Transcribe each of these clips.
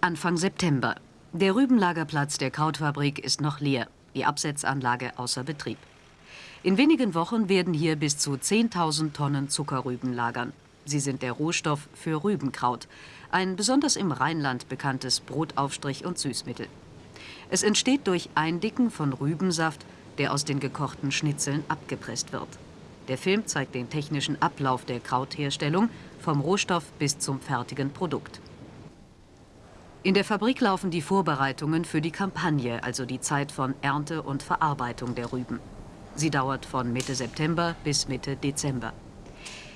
Anfang September. Der Rübenlagerplatz der Krautfabrik ist noch leer, die Absetzanlage außer Betrieb. In wenigen Wochen werden hier bis zu 10.000 Tonnen Zuckerrüben lagern. Sie sind der Rohstoff für Rübenkraut, ein besonders im Rheinland bekanntes Brotaufstrich und Süßmittel. Es entsteht durch Eindicken von Rübensaft, der aus den gekochten Schnitzeln abgepresst wird. Der Film zeigt den technischen Ablauf der Krautherstellung vom Rohstoff bis zum fertigen Produkt. In der Fabrik laufen die Vorbereitungen für die Kampagne, also die Zeit von Ernte und Verarbeitung der Rüben. Sie dauert von Mitte September bis Mitte Dezember.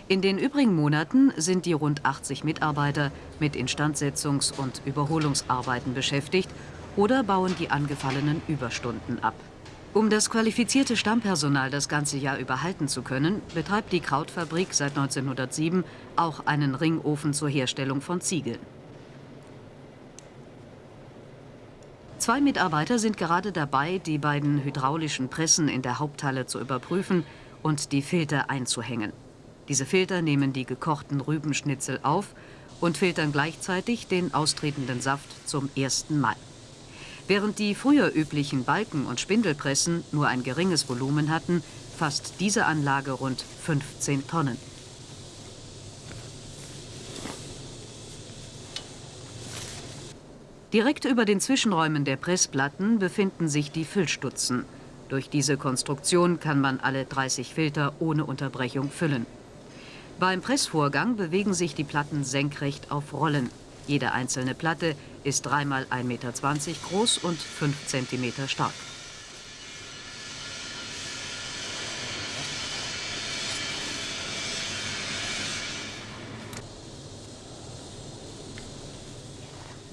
In den übrigen Monaten sind die rund 80 Mitarbeiter mit Instandsetzungs- und Überholungsarbeiten beschäftigt oder bauen die angefallenen Überstunden ab. Um das qualifizierte Stammpersonal das ganze Jahr überhalten zu können, betreibt die Krautfabrik seit 1907 auch einen Ringofen zur Herstellung von Ziegeln. Zwei Mitarbeiter sind gerade dabei, die beiden hydraulischen Pressen in der Haupthalle zu überprüfen und die Filter einzuhängen. Diese Filter nehmen die gekochten Rübenschnitzel auf und filtern gleichzeitig den austretenden Saft zum ersten Mal. Während die früher üblichen Balken- und Spindelpressen nur ein geringes Volumen hatten, fasst diese Anlage rund 15 Tonnen. Direkt über den Zwischenräumen der Pressplatten befinden sich die Füllstutzen. Durch diese Konstruktion kann man alle 30 Filter ohne Unterbrechung füllen. Beim Pressvorgang bewegen sich die Platten senkrecht auf Rollen. Jede einzelne Platte ist 3 x 1,20 Meter groß und 5 cm stark.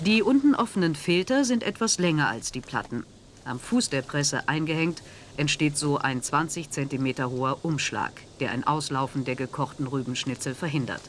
Die unten offenen Filter sind etwas länger als die Platten. Am Fuß der Presse eingehängt entsteht so ein 20 cm hoher Umschlag, der ein Auslaufen der gekochten Rübenschnitzel verhindert.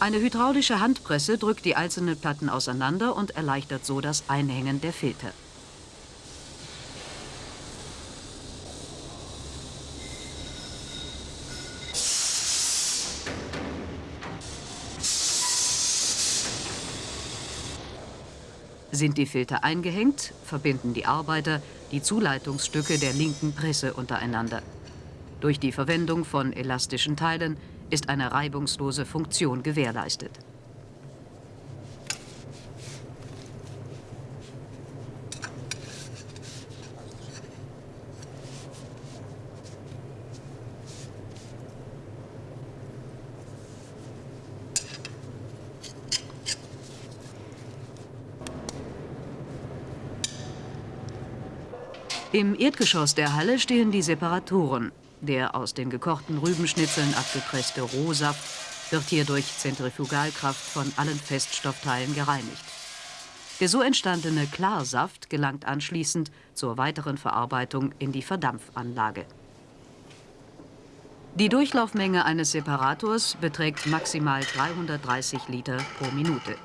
Eine hydraulische Handpresse drückt die einzelnen Platten auseinander und erleichtert so das Einhängen der Filter. Sind die Filter eingehängt, verbinden die Arbeiter die Zuleitungsstücke der linken Presse untereinander. Durch die Verwendung von elastischen Teilen ist eine reibungslose Funktion gewährleistet. Im Erdgeschoss der Halle stehen die Separatoren. Der aus den gekochten Rübenschnitzeln abgepresste Rohsaft wird hier durch Zentrifugalkraft von allen Feststoffteilen gereinigt. Der so entstandene Klarsaft gelangt anschließend zur weiteren Verarbeitung in die Verdampfanlage. Die Durchlaufmenge eines Separators beträgt maximal 330 Liter pro Minute.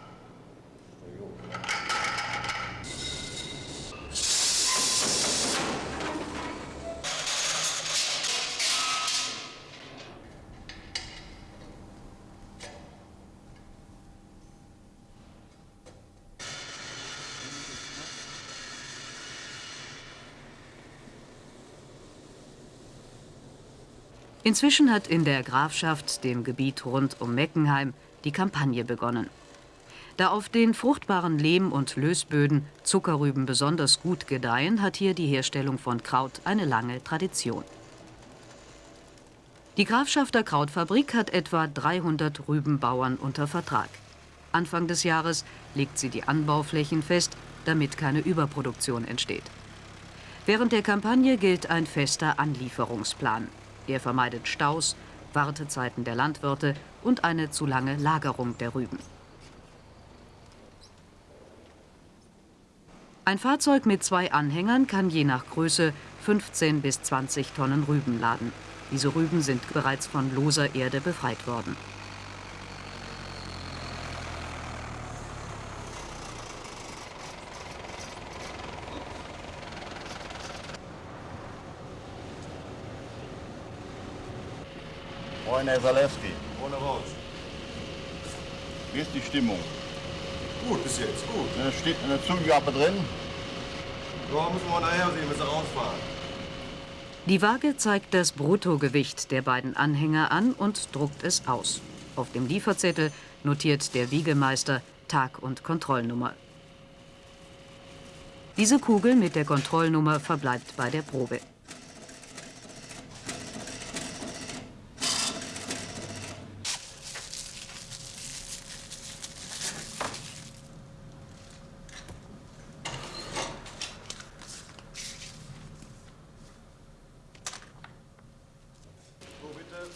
Inzwischen hat in der Grafschaft, dem Gebiet rund um Meckenheim, die Kampagne begonnen. Da auf den fruchtbaren Lehm- und Lösböden Zuckerrüben besonders gut gedeihen, hat hier die Herstellung von Kraut eine lange Tradition. Die Grafschafter Krautfabrik hat etwa 300 Rübenbauern unter Vertrag. Anfang des Jahres legt sie die Anbauflächen fest, damit keine Überproduktion entsteht. Während der Kampagne gilt ein fester Anlieferungsplan. Er vermeidet Staus, Wartezeiten der Landwirte und eine zu lange Lagerung der Rüben. Ein Fahrzeug mit zwei Anhängern kann je nach Größe 15 bis 20 Tonnen Rüben laden. Diese Rüben sind bereits von loser Erde befreit worden. Moin, Herr Zalewski. Ohne raus. Wie ist die Stimmung? Gut, bis jetzt, gut. Ne, Steht eine Zugabe drin? Ja, müssen wir nachher sehen, wenn sie rausfahren. Die Waage zeigt das Bruttogewicht der beiden Anhänger an und druckt es aus. Auf dem Lieferzettel notiert der Wiegemeister Tag und Kontrollnummer. Diese Kugel mit der Kontrollnummer verbleibt bei der Probe. So, bitte.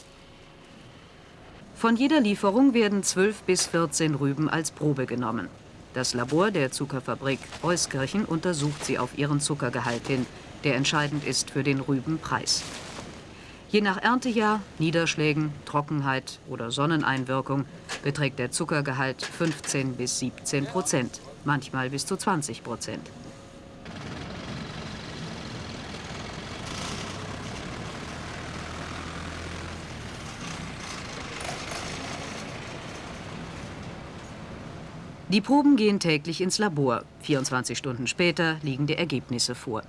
Von jeder Lieferung werden 12 bis 14 Rüben als Probe genommen. Das Labor der Zuckerfabrik Euskirchen untersucht sie auf ihren Zuckergehalt hin, der entscheidend ist für den Rübenpreis. Je nach Erntejahr, Niederschlägen, Trockenheit oder Sonneneinwirkung beträgt der Zuckergehalt 15 bis 17 Prozent, manchmal bis zu 20 Prozent. Die Proben gehen täglich ins Labor. 24 Stunden später liegen die Ergebnisse vor.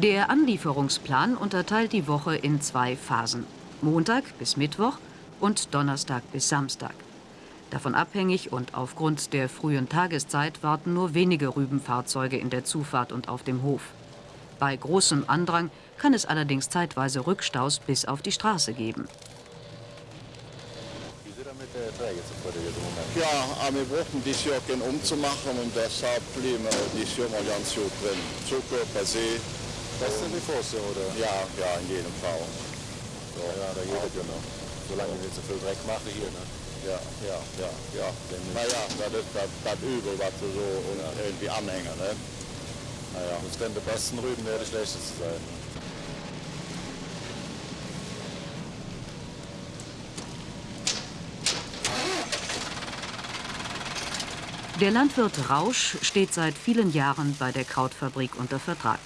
Der Anlieferungsplan unterteilt die Woche in zwei Phasen. Montag bis Mittwoch und Donnerstag bis Samstag. Davon abhängig und aufgrund der frühen Tageszeit warten nur wenige Rübenfahrzeuge in der Zufahrt und auf dem Hof. Bei großem Andrang kann es allerdings zeitweise Rückstaus bis auf die Straße geben. Wie sieht mit der Träge zufrieden jetzt im Moment? Ja, aber wir brauchen dieses Jahr keinen umzumachen und deshalb blieben wir dieses Jahr mal ganz gut drin. Zucker per se, Beste wie vorher, oder? ja, ja, in jedem Fall. So, ja, da geht ja noch. Solange wir nicht so viel Dreck machen hier, ne? Ja, ja, ja, ja. Naja, das ist das, das Übel, was wir so und irgendwie anhängen, ne? Naja, das können die besten Rüben, der die schlechtesten sein. Der Landwirt Rausch steht seit vielen Jahren bei der Krautfabrik unter Vertrag.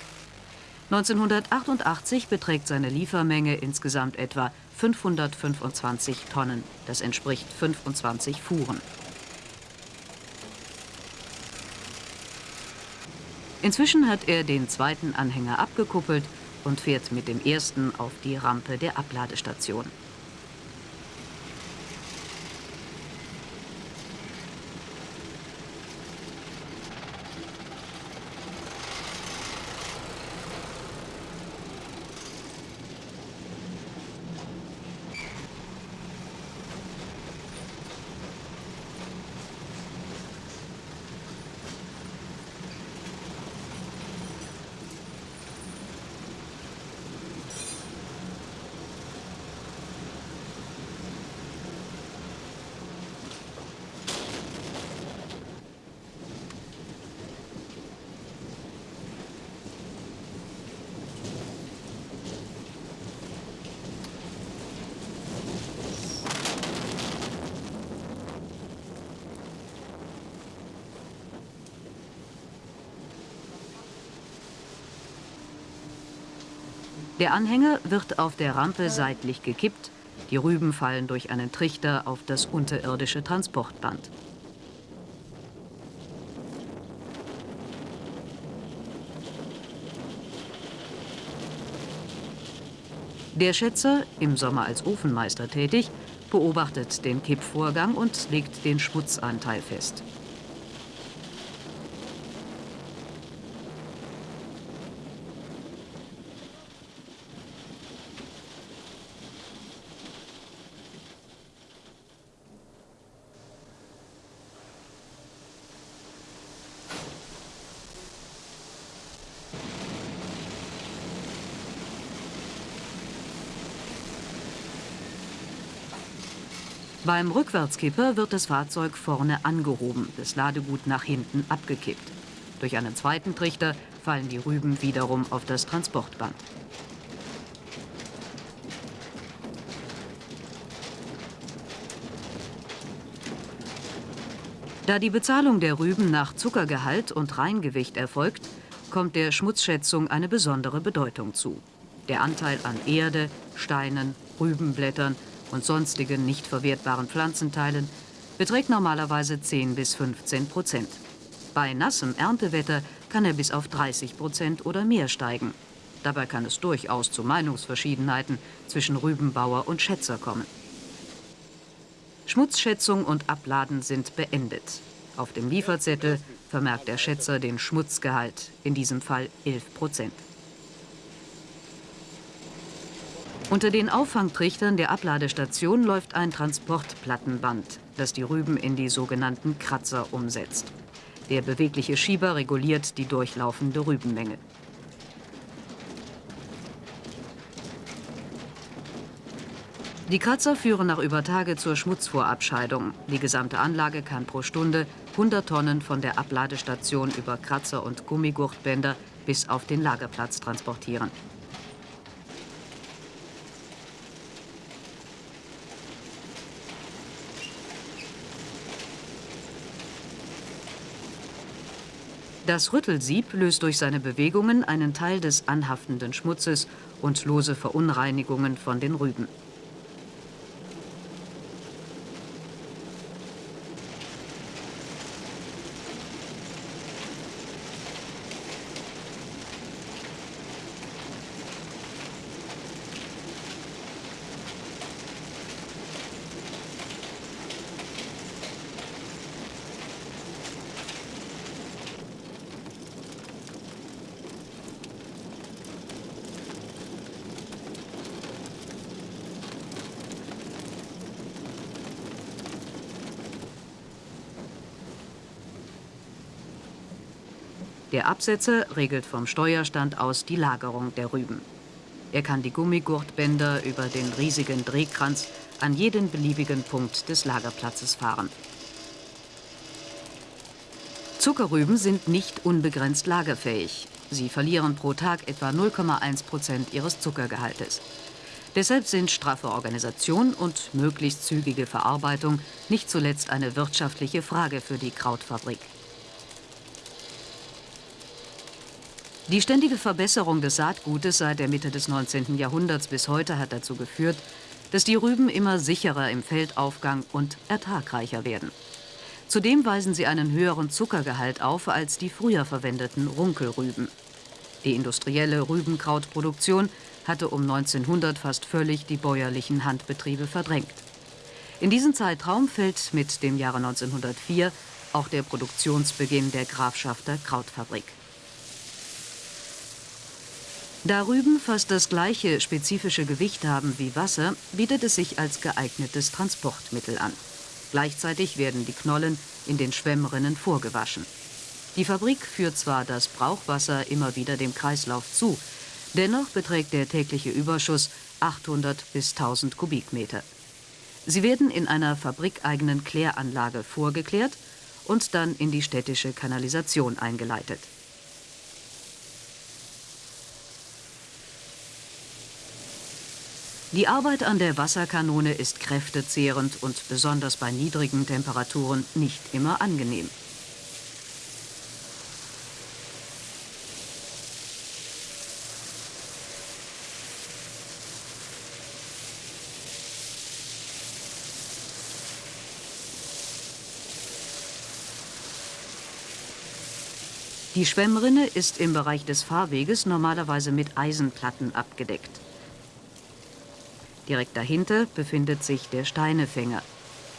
1988 beträgt seine Liefermenge insgesamt etwa 525 Tonnen. Das entspricht 25 Fuhren. Inzwischen hat er den zweiten Anhänger abgekuppelt und fährt mit dem ersten auf die Rampe der Abladestation. Der Anhänger wird auf der Rampe seitlich gekippt, die Rüben fallen durch einen Trichter auf das unterirdische Transportband. Der Schätzer, im Sommer als Ofenmeister tätig, beobachtet den Kippvorgang und legt den Schmutzanteil fest. Beim Rückwärtskipper wird das Fahrzeug vorne angehoben, das Ladegut nach hinten abgekippt. Durch einen zweiten Trichter fallen die Rüben wiederum auf das Transportband. Da die Bezahlung der Rüben nach Zuckergehalt und Reingewicht erfolgt, kommt der Schmutzschätzung eine besondere Bedeutung zu. Der Anteil an Erde, Steinen, Rübenblättern und sonstigen nicht verwertbaren Pflanzenteilen beträgt normalerweise 10 bis 15 Prozent. Bei nassem Erntewetter kann er bis auf 30 Prozent oder mehr steigen. Dabei kann es durchaus zu Meinungsverschiedenheiten zwischen Rübenbauer und Schätzer kommen. Schmutzschätzung und Abladen sind beendet. Auf dem Lieferzettel vermerkt der Schätzer den Schmutzgehalt, in diesem Fall 11 Prozent. Unter den Auffangtrichtern der Abladestation läuft ein Transportplattenband, das die Rüben in die sogenannten Kratzer umsetzt. Der bewegliche Schieber reguliert die durchlaufende Rübenmenge. Die Kratzer führen nach über Tage zur Schmutzvorabscheidung. Die gesamte Anlage kann pro Stunde 100 Tonnen von der Abladestation über Kratzer und Gummigurtbänder bis auf den Lagerplatz transportieren. Das Rüttelsieb löst durch seine Bewegungen einen Teil des anhaftenden Schmutzes und lose Verunreinigungen von den Rüben. Der Absetzer regelt vom Steuerstand aus die Lagerung der Rüben. Er kann die Gummigurtbänder über den riesigen Drehkranz an jeden beliebigen Punkt des Lagerplatzes fahren. Zuckerrüben sind nicht unbegrenzt lagerfähig. Sie verlieren pro Tag etwa 0,1 Prozent ihres Zuckergehaltes. Deshalb sind straffe Organisation und möglichst zügige Verarbeitung nicht zuletzt eine wirtschaftliche Frage für die Krautfabrik. Die ständige Verbesserung des Saatgutes seit der Mitte des 19. Jahrhunderts bis heute hat dazu geführt, dass die Rüben immer sicherer im Feldaufgang und ertragreicher werden. Zudem weisen sie einen höheren Zuckergehalt auf als die früher verwendeten Runkelrüben. Die industrielle Rübenkrautproduktion hatte um 1900 fast völlig die bäuerlichen Handbetriebe verdrängt. In diesen Zeitraum fällt mit dem Jahre 1904 auch der Produktionsbeginn der Grafschafter Krautfabrik. Da Rüben fast das gleiche spezifische Gewicht haben wie Wasser, bietet es sich als geeignetes Transportmittel an. Gleichzeitig werden die Knollen in den Schwemmrinnen vorgewaschen. Die Fabrik führt zwar das Brauchwasser immer wieder dem Kreislauf zu, dennoch beträgt der tägliche Überschuss 800 bis 1000 Kubikmeter. Sie werden in einer fabrikeigenen Kläranlage vorgeklärt und dann in die städtische Kanalisation eingeleitet. Die Arbeit an der Wasserkanone ist kräftezehrend und besonders bei niedrigen Temperaturen nicht immer angenehm. Die Schwemmrinne ist im Bereich des Fahrweges normalerweise mit Eisenplatten abgedeckt. Direkt dahinter befindet sich der Steinefänger.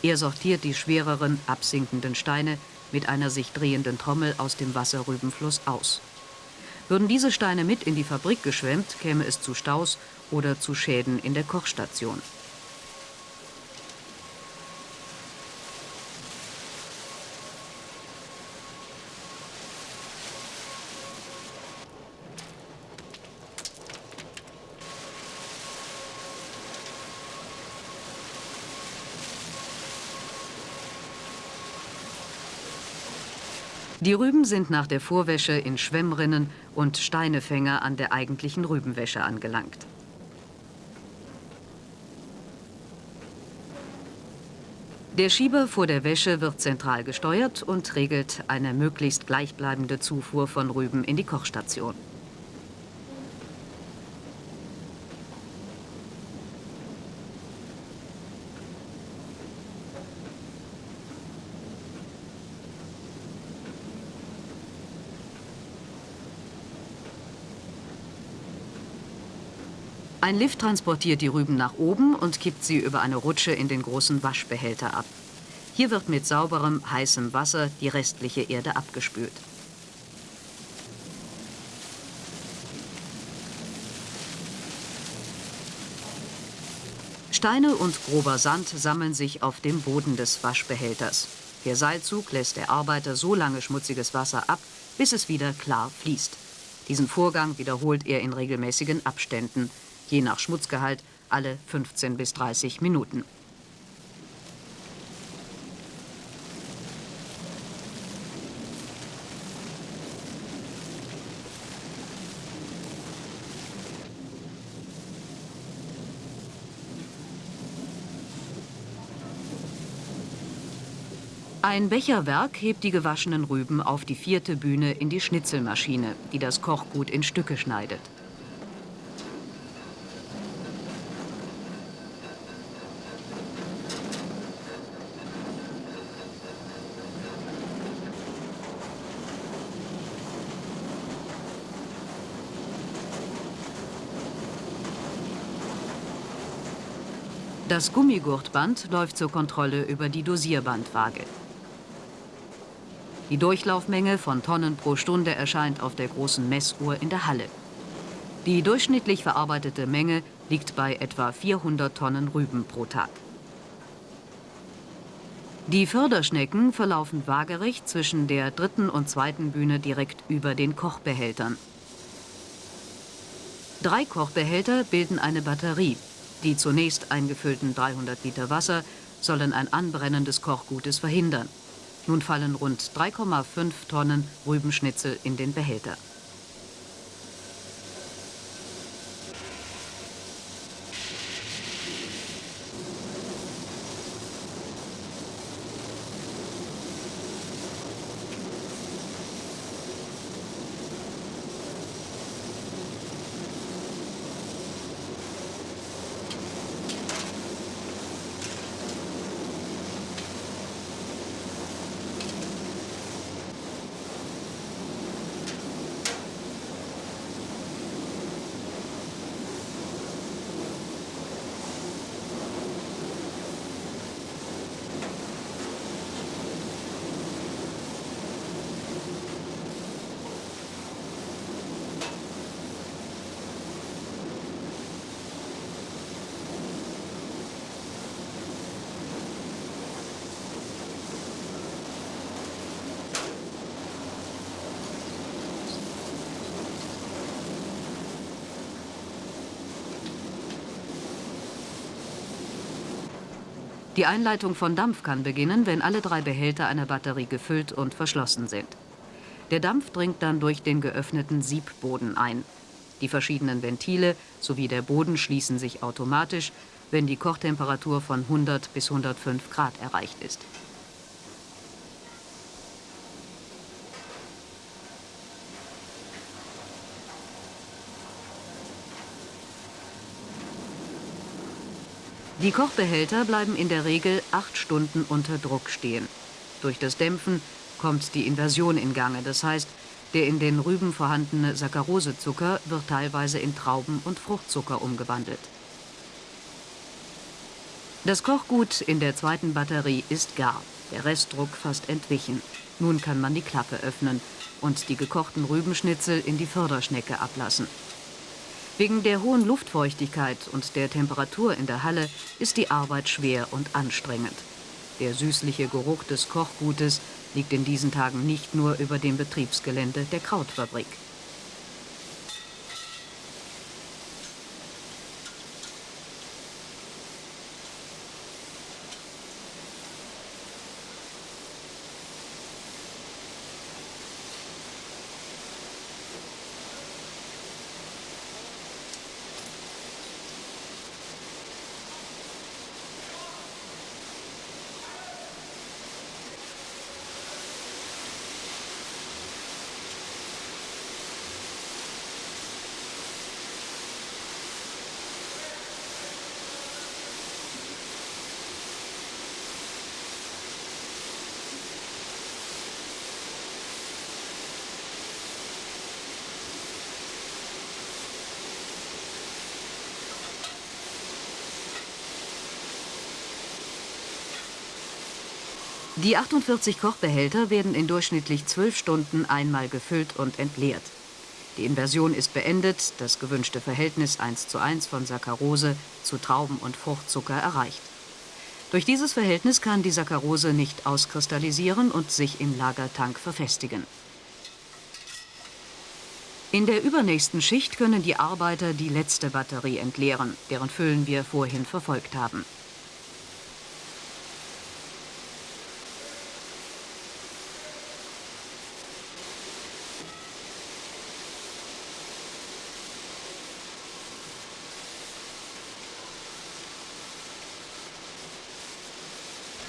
Er sortiert die schwereren, absinkenden Steine mit einer sich drehenden Trommel aus dem Wasserrübenfluss aus. Würden diese Steine mit in die Fabrik geschwemmt, käme es zu Staus oder zu Schäden in der Kochstation. Die Rüben sind nach der Vorwäsche in Schwemmrinnen und Steinefänger an der eigentlichen Rübenwäsche angelangt. Der Schieber vor der Wäsche wird zentral gesteuert und regelt eine möglichst gleichbleibende Zufuhr von Rüben in die Kochstation. Ein Lift transportiert die Rüben nach oben und kippt sie über eine Rutsche in den großen Waschbehälter ab. Hier wird mit sauberem, heißem Wasser die restliche Erde abgespült. Steine und grober Sand sammeln sich auf dem Boden des Waschbehälters. Der Seilzug lässt der Arbeiter so lange schmutziges Wasser ab, bis es wieder klar fließt. Diesen Vorgang wiederholt er in regelmäßigen Abständen je nach Schmutzgehalt alle 15 bis 30 Minuten. Ein Becherwerk hebt die gewaschenen Rüben auf die vierte Bühne in die Schnitzelmaschine, die das Kochgut in Stücke schneidet. Das Gummigurtband läuft zur Kontrolle über die Dosierbandwaage. Die Durchlaufmenge von Tonnen pro Stunde erscheint auf der großen Messuhr in der Halle. Die durchschnittlich verarbeitete Menge liegt bei etwa 400 Tonnen Rüben pro Tag. Die Förderschnecken verlaufen waagerecht zwischen der dritten und zweiten Bühne direkt über den Kochbehältern. Drei Kochbehälter bilden eine Batterie, die zunächst eingefüllten 300 Liter Wasser sollen ein Anbrennen des Kochgutes verhindern. Nun fallen rund 3,5 Tonnen Rübenschnitzel in den Behälter. Die Einleitung von Dampf kann beginnen, wenn alle drei Behälter einer Batterie gefüllt und verschlossen sind. Der Dampf dringt dann durch den geöffneten Siebboden ein. Die verschiedenen Ventile sowie der Boden schließen sich automatisch, wenn die Kochtemperatur von 100 bis 105 Grad erreicht ist. Die Kochbehälter bleiben in der Regel acht Stunden unter Druck stehen. Durch das Dämpfen kommt die Inversion in Gange, das heißt, der in den Rüben vorhandene Saccharosezucker wird teilweise in Trauben- und Fruchtzucker umgewandelt. Das Kochgut in der zweiten Batterie ist gar, der Restdruck fast entwichen. Nun kann man die Klappe öffnen und die gekochten Rübenschnitzel in die Förderschnecke ablassen. Wegen der hohen Luftfeuchtigkeit und der Temperatur in der Halle ist die Arbeit schwer und anstrengend. Der süßliche Geruch des Kochgutes liegt in diesen Tagen nicht nur über dem Betriebsgelände der Krautfabrik. Die 48 Kochbehälter werden in durchschnittlich 12 Stunden einmal gefüllt und entleert. Die Inversion ist beendet, das gewünschte Verhältnis 1 zu 1 von Saccharose zu Trauben- und Fruchtzucker erreicht. Durch dieses Verhältnis kann die Saccharose nicht auskristallisieren und sich im Lagertank verfestigen. In der übernächsten Schicht können die Arbeiter die letzte Batterie entleeren, deren Füllen wir vorhin verfolgt haben.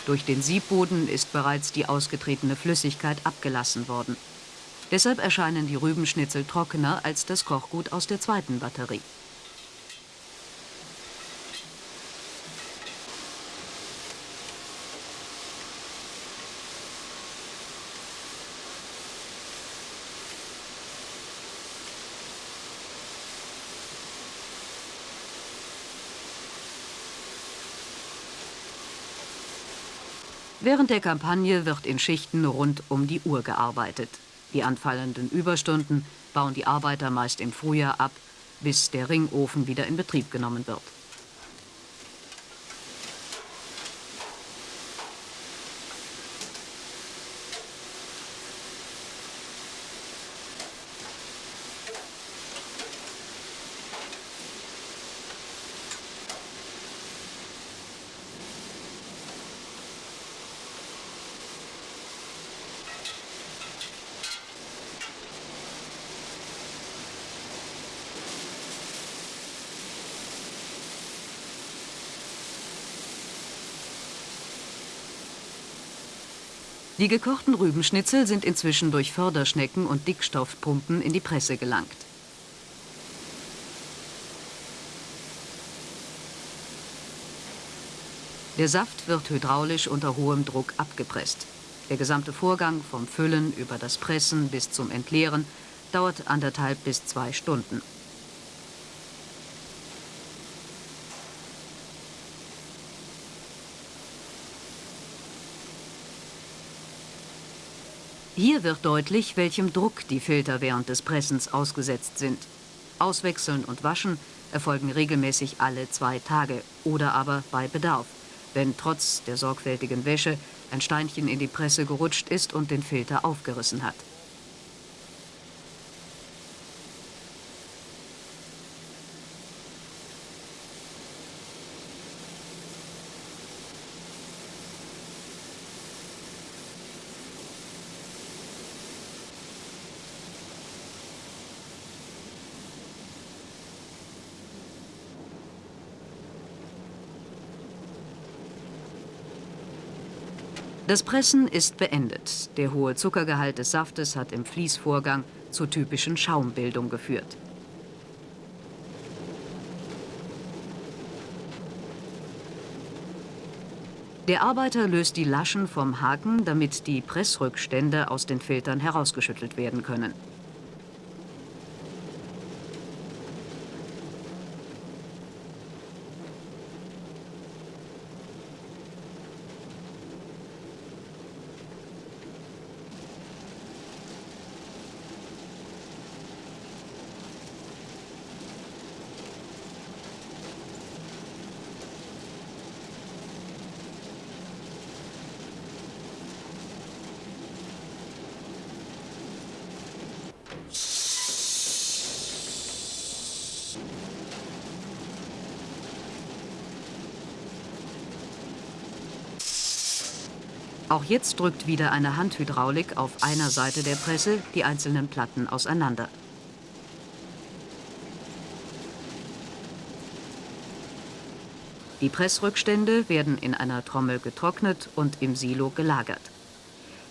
Durch den Siebboden ist bereits die ausgetretene Flüssigkeit abgelassen worden. Deshalb erscheinen die Rübenschnitzel trockener als das Kochgut aus der zweiten Batterie. Während der Kampagne wird in Schichten rund um die Uhr gearbeitet. Die anfallenden Überstunden bauen die Arbeiter meist im Frühjahr ab, bis der Ringofen wieder in Betrieb genommen wird. Die gekochten Rübenschnitzel sind inzwischen durch Förderschnecken und Dickstoffpumpen in die Presse gelangt. Der Saft wird hydraulisch unter hohem Druck abgepresst. Der gesamte Vorgang vom Füllen über das Pressen bis zum Entleeren dauert anderthalb bis zwei Stunden. Hier wird deutlich, welchem Druck die Filter während des Pressens ausgesetzt sind. Auswechseln und waschen erfolgen regelmäßig alle zwei Tage oder aber bei Bedarf, wenn trotz der sorgfältigen Wäsche ein Steinchen in die Presse gerutscht ist und den Filter aufgerissen hat. Das Pressen ist beendet. Der hohe Zuckergehalt des Saftes hat im Fließvorgang zur typischen Schaumbildung geführt. Der Arbeiter löst die Laschen vom Haken, damit die Pressrückstände aus den Filtern herausgeschüttelt werden können. Auch jetzt drückt wieder eine Handhydraulik auf einer Seite der Presse die einzelnen Platten auseinander. Die Pressrückstände werden in einer Trommel getrocknet und im Silo gelagert.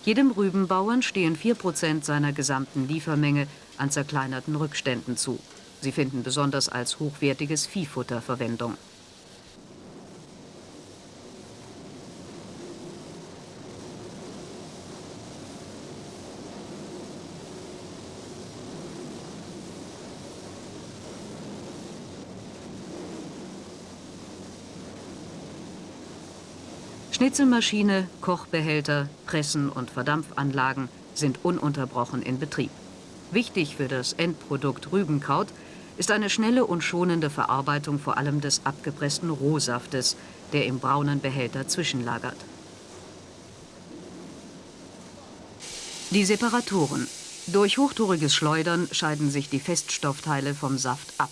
Jedem Rübenbauern stehen 4% seiner gesamten Liefermenge an zerkleinerten Rückständen zu. Sie finden besonders als hochwertiges Viehfutter Verwendung. Schnitzelmaschine, Kochbehälter, Pressen und Verdampfanlagen sind ununterbrochen in Betrieb. Wichtig für das Endprodukt Rübenkraut ist eine schnelle und schonende Verarbeitung vor allem des abgepressten Rohsaftes, der im braunen Behälter zwischenlagert. Die Separatoren. Durch hochtouriges Schleudern scheiden sich die Feststoffteile vom Saft ab.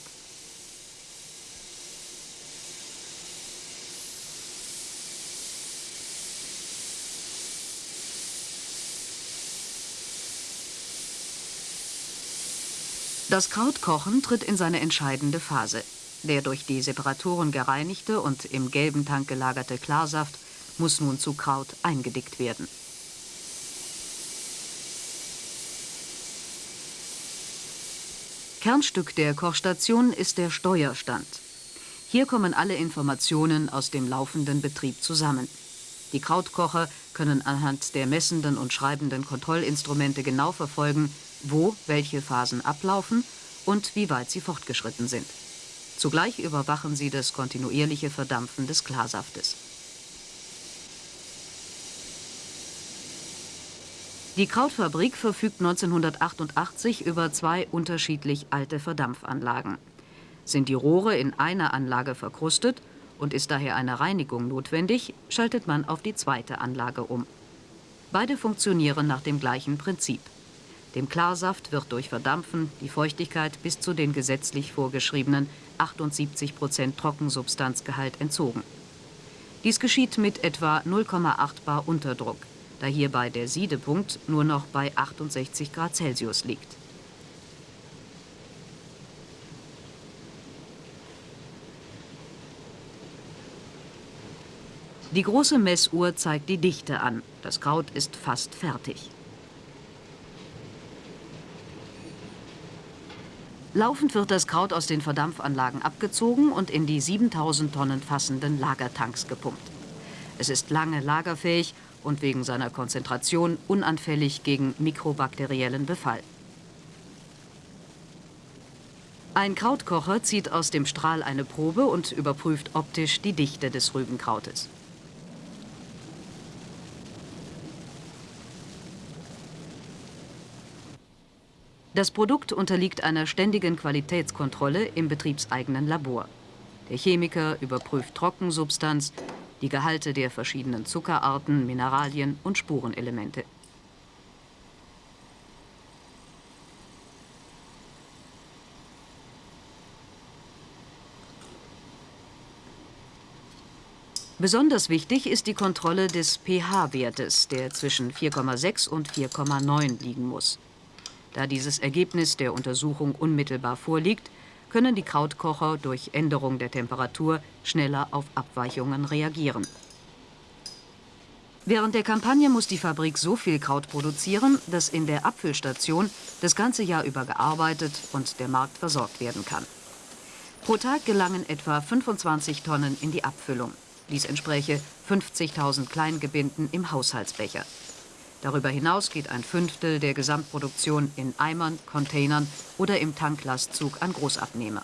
Das Krautkochen tritt in seine entscheidende Phase. Der durch die Separatoren gereinigte und im gelben Tank gelagerte Klarsaft muss nun zu Kraut eingedickt werden. Kernstück der Kochstation ist der Steuerstand. Hier kommen alle Informationen aus dem laufenden Betrieb zusammen. Die Krautkocher können anhand der messenden und schreibenden Kontrollinstrumente genau verfolgen, wo welche Phasen ablaufen und wie weit sie fortgeschritten sind. Zugleich überwachen sie das kontinuierliche Verdampfen des Klarsaftes. Die Krautfabrik verfügt 1988 über zwei unterschiedlich alte Verdampfanlagen. Sind die Rohre in einer Anlage verkrustet und ist daher eine Reinigung notwendig, schaltet man auf die zweite Anlage um. Beide funktionieren nach dem gleichen Prinzip. Dem Klarsaft wird durch Verdampfen die Feuchtigkeit bis zu den gesetzlich vorgeschriebenen 78 Prozent Trockensubstanzgehalt entzogen. Dies geschieht mit etwa 0,8 bar Unterdruck, da hierbei der Siedepunkt nur noch bei 68 Grad Celsius liegt. Die große Messuhr zeigt die Dichte an. Das Kraut ist fast fertig. Laufend wird das Kraut aus den Verdampfanlagen abgezogen und in die 7000 Tonnen fassenden Lagertanks gepumpt. Es ist lange lagerfähig und wegen seiner Konzentration unanfällig gegen mikrobakteriellen Befall. Ein Krautkocher zieht aus dem Strahl eine Probe und überprüft optisch die Dichte des Rübenkrautes. Das Produkt unterliegt einer ständigen Qualitätskontrolle im betriebseigenen Labor. Der Chemiker überprüft Trockensubstanz, die Gehalte der verschiedenen Zuckerarten, Mineralien und Spurenelemente. Besonders wichtig ist die Kontrolle des pH-Wertes, der zwischen 4,6 und 4,9 liegen muss. Da dieses Ergebnis der Untersuchung unmittelbar vorliegt, können die Krautkocher durch Änderung der Temperatur schneller auf Abweichungen reagieren. Während der Kampagne muss die Fabrik so viel Kraut produzieren, dass in der Abfüllstation das ganze Jahr über gearbeitet und der Markt versorgt werden kann. Pro Tag gelangen etwa 25 Tonnen in die Abfüllung. Dies entspräche 50.000 Kleingebinden im Haushaltsbecher. Darüber hinaus geht ein Fünftel der Gesamtproduktion in Eimern, Containern oder im Tanklastzug an Großabnehmer.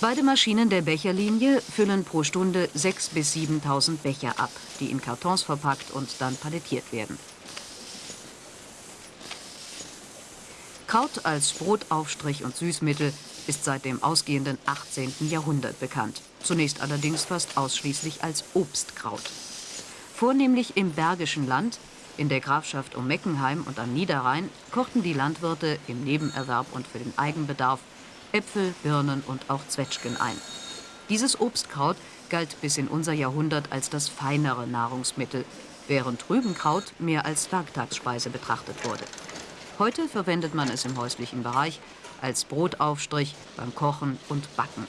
Beide Maschinen der Becherlinie füllen pro Stunde 6.000 bis 7.000 Becher ab, die in Kartons verpackt und dann palettiert werden. Kraut als Brotaufstrich und Süßmittel ist seit dem ausgehenden 18. Jahrhundert bekannt. Zunächst allerdings fast ausschließlich als Obstkraut. Vornehmlich im Bergischen Land, in der Grafschaft um Meckenheim und am Niederrhein kochten die Landwirte im Nebenerwerb und für den Eigenbedarf Äpfel, Birnen und auch Zwetschgen ein. Dieses Obstkraut galt bis in unser Jahrhundert als das feinere Nahrungsmittel, während Rübenkraut mehr als Werktagsspeise betrachtet wurde. Heute verwendet man es im häuslichen Bereich als Brotaufstrich beim Kochen und Backen.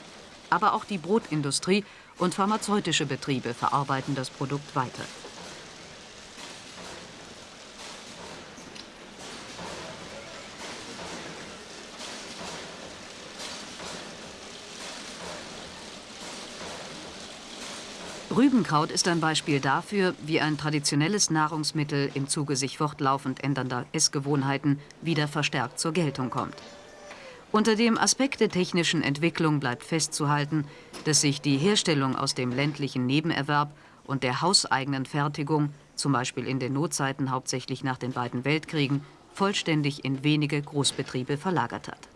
Aber auch die Brotindustrie und pharmazeutische Betriebe verarbeiten das Produkt weiter. Rübenkraut ist ein Beispiel dafür, wie ein traditionelles Nahrungsmittel im Zuge sich fortlaufend ändernder Essgewohnheiten wieder verstärkt zur Geltung kommt. Unter dem Aspekt der technischen Entwicklung bleibt festzuhalten, dass sich die Herstellung aus dem ländlichen Nebenerwerb und der hauseigenen Fertigung, zum Beispiel in den Notzeiten hauptsächlich nach den beiden Weltkriegen, vollständig in wenige Großbetriebe verlagert hat.